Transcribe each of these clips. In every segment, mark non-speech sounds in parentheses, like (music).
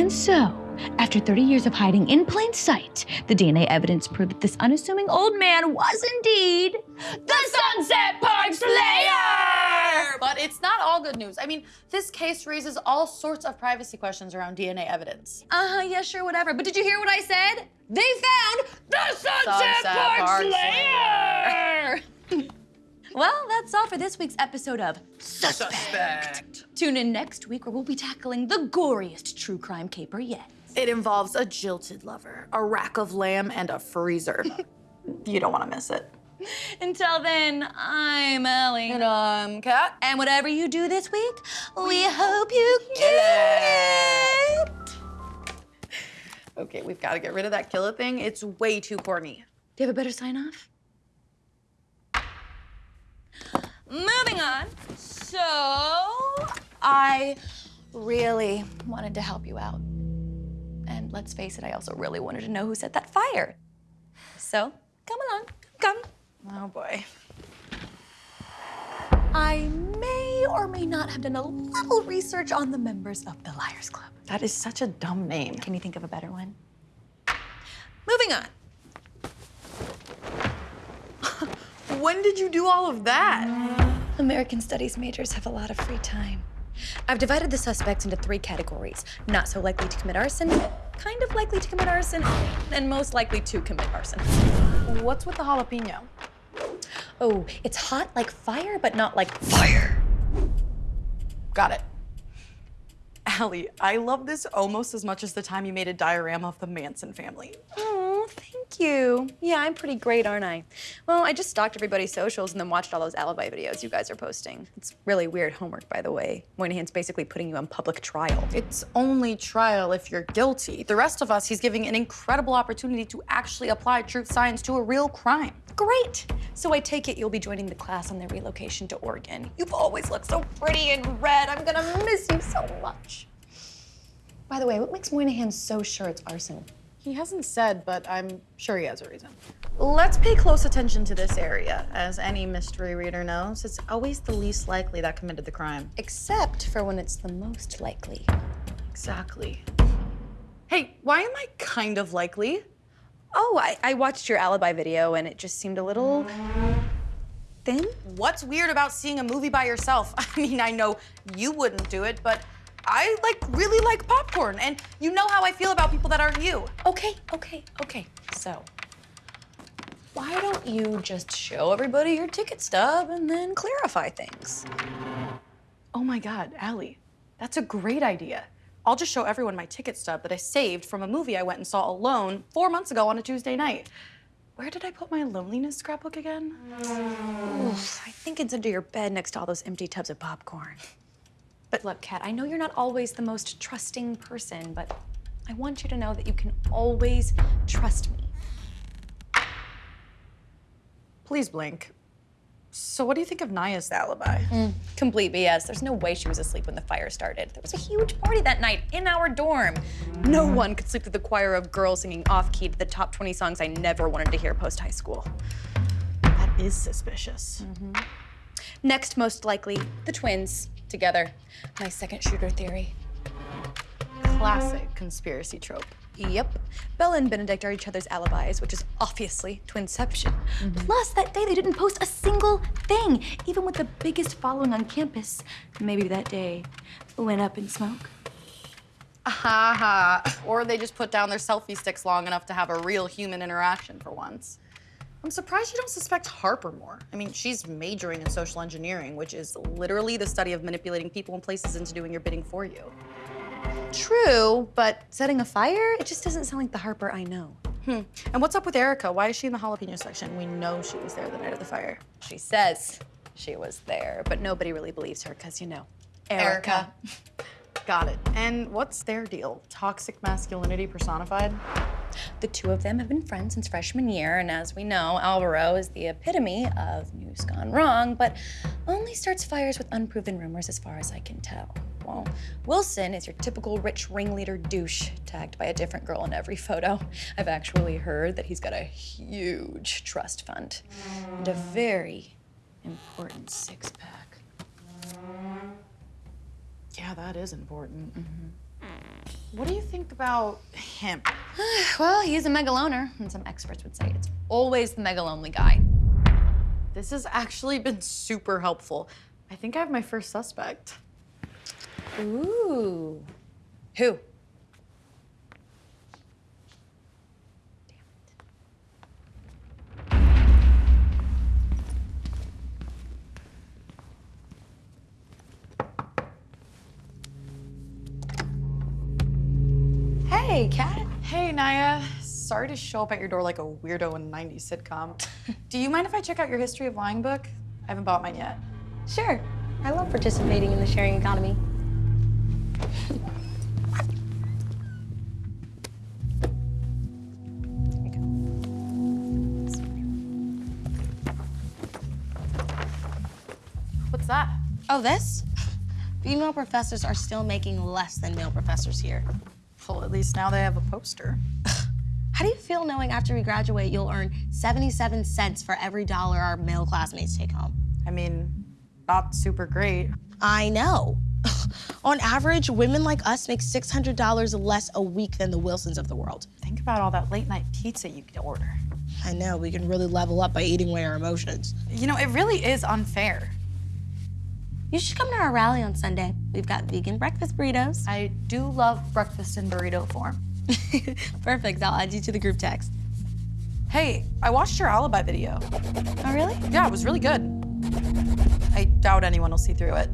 And so, after 30 years of hiding in plain sight, the DNA evidence proved that this unassuming old man was indeed the Sunset Park Slayer! But it's not all good news. I mean, this case raises all sorts of privacy questions around DNA evidence. Uh-huh, yeah, sure, whatever. But did you hear what I said? They found the Sunset, Sunset Park, Park Slayer! (laughs) well, that's all for this week's episode of Suspect. Suspect. Tune in next week where we'll be tackling the goriest true crime caper yet. It involves a jilted lover, a rack of lamb, and a freezer. (laughs) you don't want to miss it. Until then, I'm Ellie. And I'm Kat. And whatever you do this week, we hope you kill it. Okay, we've got to get rid of that killer thing. It's way too corny. Do you have a better sign off? Moving on. So, I really wanted to help you out. And let's face it, I also really wanted to know who set that fire. So, come along, come. Oh boy. I may or may not have done a little research on the members of the Liars Club. That is such a dumb name. Can you think of a better one? Moving on. When did you do all of that? American Studies majors have a lot of free time. I've divided the suspects into three categories not so likely to commit arson, kind of likely to commit arson, and most likely to commit arson. What's with the jalapeno? Oh, it's hot like fire, but not like fire. Got it. Allie, I love this almost as much as the time you made a diorama of the Manson family. Hmm. Oh, thank you. Yeah, I'm pretty great, aren't I? Well, I just stalked everybody's socials and then watched all those alibi videos you guys are posting. It's really weird homework, by the way. Moynihan's basically putting you on public trial. It's only trial if you're guilty. The rest of us, he's giving an incredible opportunity to actually apply truth science to a real crime. Great! So I take it you'll be joining the class on their relocation to Oregon. You've always looked so pretty in red. I'm gonna miss you so much. By the way, what makes Moynihan so sure it's arson? He hasn't said, but I'm sure he has a reason. Let's pay close attention to this area. As any mystery reader knows, it's always the least likely that committed the crime. Except for when it's the most likely. Exactly. Hey, why am I kind of likely? Oh, I, I watched your alibi video and it just seemed a little thin. What's weird about seeing a movie by yourself? (laughs) I mean, I know you wouldn't do it, but I like really like popcorn, and you know how I feel about people that aren't you. Okay, okay, okay. So, why don't you just show everybody your ticket stub and then clarify things? Oh my God, Allie, that's a great idea. I'll just show everyone my ticket stub that I saved from a movie I went and saw alone four months ago on a Tuesday night. Where did I put my loneliness scrapbook again? Oof, I think it's under your bed next to all those empty tubs of popcorn. But look, Kat, I know you're not always the most trusting person, but I want you to know that you can always trust me. Please blink. So what do you think of Naya's alibi? Mm, complete BS. There's no way she was asleep when the fire started. There was a huge party that night in our dorm. No one could sleep through the choir of girls singing off key to the top 20 songs I never wanted to hear post high school. That is suspicious. Mm-hmm. Next, most likely, the twins together. My second shooter theory. Classic conspiracy trope. Yep. Bella and Benedict are each other's alibis, which is obviously twinception. Mm-hmm. Plus, that day they didn't post a single thing, even with the biggest following on campus. Maybe that day went up in smoke. Ha ha. Or they just put down their selfie sticks long enough to have a real human interaction for once. I'm surprised you don't suspect Harper more. I mean, she's majoring in social engineering, which is literally the study of manipulating people and places into doing your bidding for you. True, but setting a fire? It just doesn't sound like the Harper I know. Hmm. And what's up with Erica? Why is she in the jalapeno section? We know she was there the night of the fire. She says she was there, but nobody really believes her because, you know, (laughs) Got it. And what's their deal? Toxic masculinity personified? The two of them have been friends since freshman year, and as we know, Alvaro is the epitome of news gone wrong, but only starts fires with unproven rumors as far as I can tell. Well, Wilson is your typical rich ringleader douche, tagged by a different girl in every photo. I've actually heard that he's got a huge trust fund and a very important six pack. Yeah, that is important. Mm-hmm. What do you think about him? (sighs) Well, he's a megaloner, and some experts would say it's always the megalonely guy. This has actually been super helpful. I think I have my first suspect. Ooh. Who? Hey, Kat. Hey, Naya. Sorry to show up at your door like a weirdo in a 90s sitcom. Do you mind if I check out your history of lying book? I haven't bought mine yet. Sure. I love participating in the sharing economy. Here you go. What's that? Oh, this? Female professors are still making less than male professors here. At least now they have a poster. (laughs) How do you feel knowing after we graduate you'll earn 77 cents for every dollar our male classmates take home? I mean, not super great. I know. (laughs) On average, women like us make $600 less a week than the Wilsons of the world. Think about all that late night pizza you could order. I know, we can really level up by eating away our emotions. You know, it really is unfair. You should come to our rally on Sunday. We've got vegan breakfast burritos. I do love breakfast in burrito form. (laughs) Perfect, I'll add you to the group text. Hey, I watched your alibi video. Oh, really? Yeah, it was really good. I doubt anyone will see through it.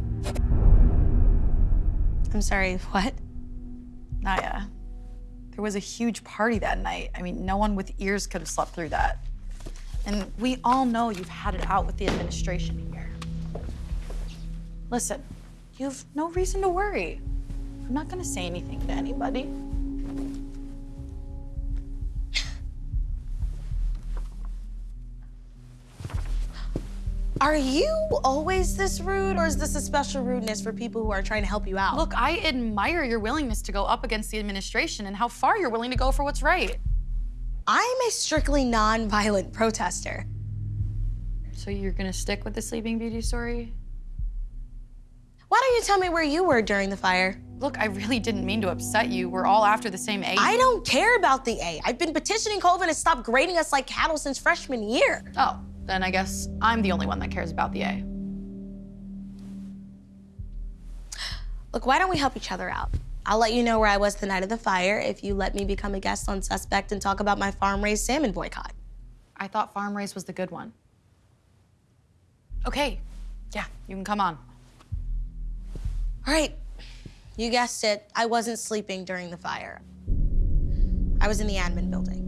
I'm sorry, (laughs) what? Naya, there was a huge party that night. I mean, no one with ears could have slept through that. And we all know you've had it out with the administration here. Listen, you have no reason to worry. I'm not gonna say anything to anybody. Are you always this rude, or is this a special rudeness for people who are trying to help you out? Look, I admire your willingness to go up against the administration and how far you're willing to go for what's right. I'm a strictly non-violent protester. So you're gonna stick with the Sleeping Beauty story? Why don't you tell me where you were during the fire? Look, I really didn't mean to upset you. We're all after the same A. I don't care about the A. I've been petitioning Colvin to stop grading us like cattle since freshman year. Oh, then I guess I'm the only one that cares about the A. Look, why don't we help each other out? I'll let you know where I was the night of the fire if you let me become a guest on Suspect and talk about my farm-raised salmon boycott. I thought farm-raised was the good one. Okay, yeah, you can come on. All right, you guessed it. I wasn't sleeping during the fire. I was in the admin building.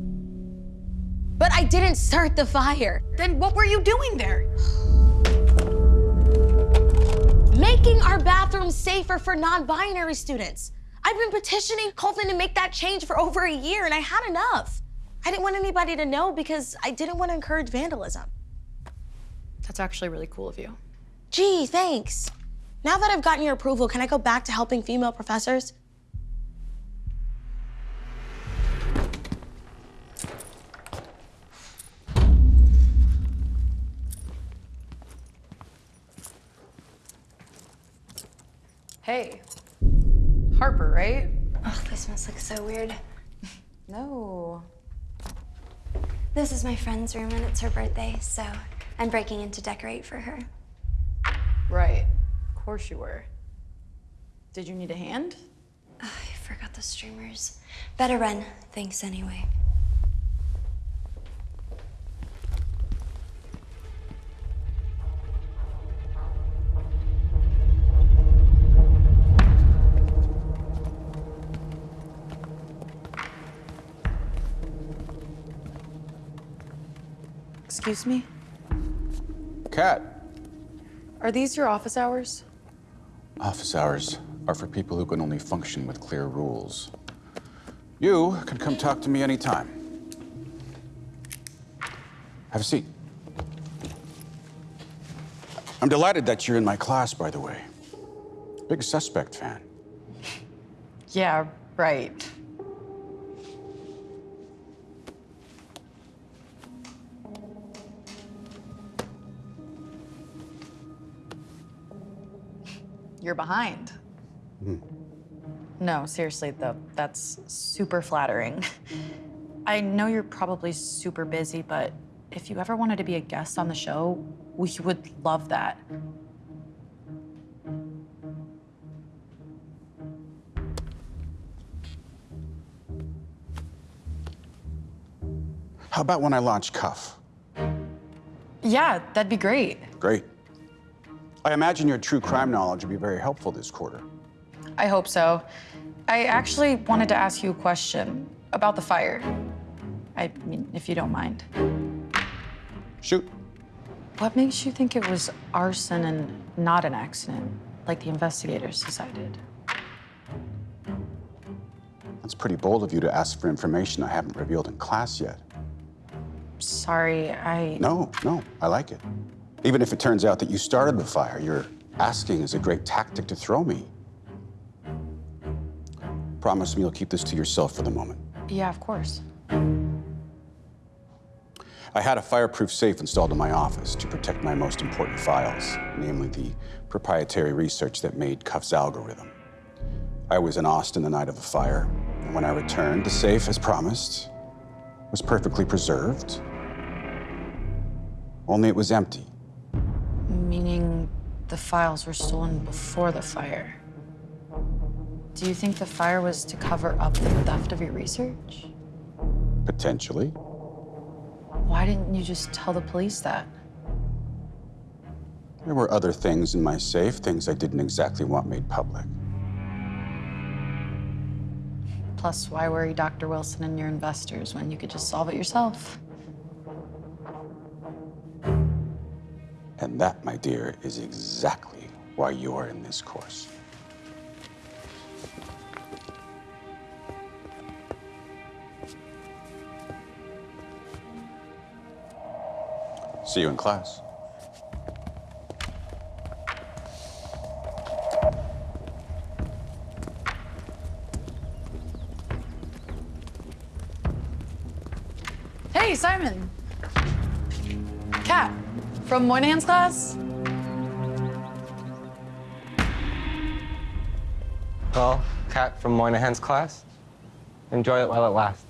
But I didn't start the fire. Then what were you doing there? Making our bathrooms safer for non-binary students. I've been petitioning Colvin to make that change for over a year, and I had enough. I didn't want anybody to know because I didn't want to encourage vandalism. That's actually really cool of you. Gee, thanks. Now that I've gotten your approval, can I go back to helping female professors? Hey, Harper, right? Oh, this must look so weird. (laughs) No. This is my friend's room and it's her birthday, so I'm breaking in to decorate for her. Right, of course you were. Did you need a hand? Oh, I forgot the streamers. Better run. Thanks anyway. Excuse me? Kat, Are these your office hours? Office hours are for people who can only function with clear rules. You can come talk to me anytime. Have a seat. I'm delighted that you're in my class, by the way. Big suspect fan. Yeah, right. You're behind. Hmm. No, seriously, though, that's super flattering. I know you're probably super busy, but if you ever wanted to be a guest on the show, we would love that. How about when I launch Cuff? Yeah, that'd be great. Great. I imagine your true crime knowledge would be very helpful this quarter. I hope so. I actually wanted to ask you a question about the fire. I mean, if you don't mind. Shoot. What makes you think it was arson and not an accident, like the investigators decided? That's pretty bold of you to ask for information I haven't revealed in class yet. Sorry, I. No, no, I like it. Even if it turns out that you started the fire, your asking is a great tactic to throw me. Promise me you'll keep this to yourself for the moment. Yeah, of course. I had a fireproof safe installed in my office to protect my most important files, namely the proprietary research that made Cuff's algorithm. I was in Austin the night of the fire, and when I returned, the safe, as promised, was perfectly preserved. Only it was empty. The files were stolen before the fire. Do you think the fire was to cover up the theft of your research? Potentially. Why didn't you just tell the police that? There were other things in my safe, things I didn't exactly want made public. Plus, why worry Dr. Wilson and your investors when you could just solve it yourself? And that, my dear, is exactly why you're in this course. See you in class. From Moynihan's class? Well, Kat from Moynihan's class, enjoy it while it lasts.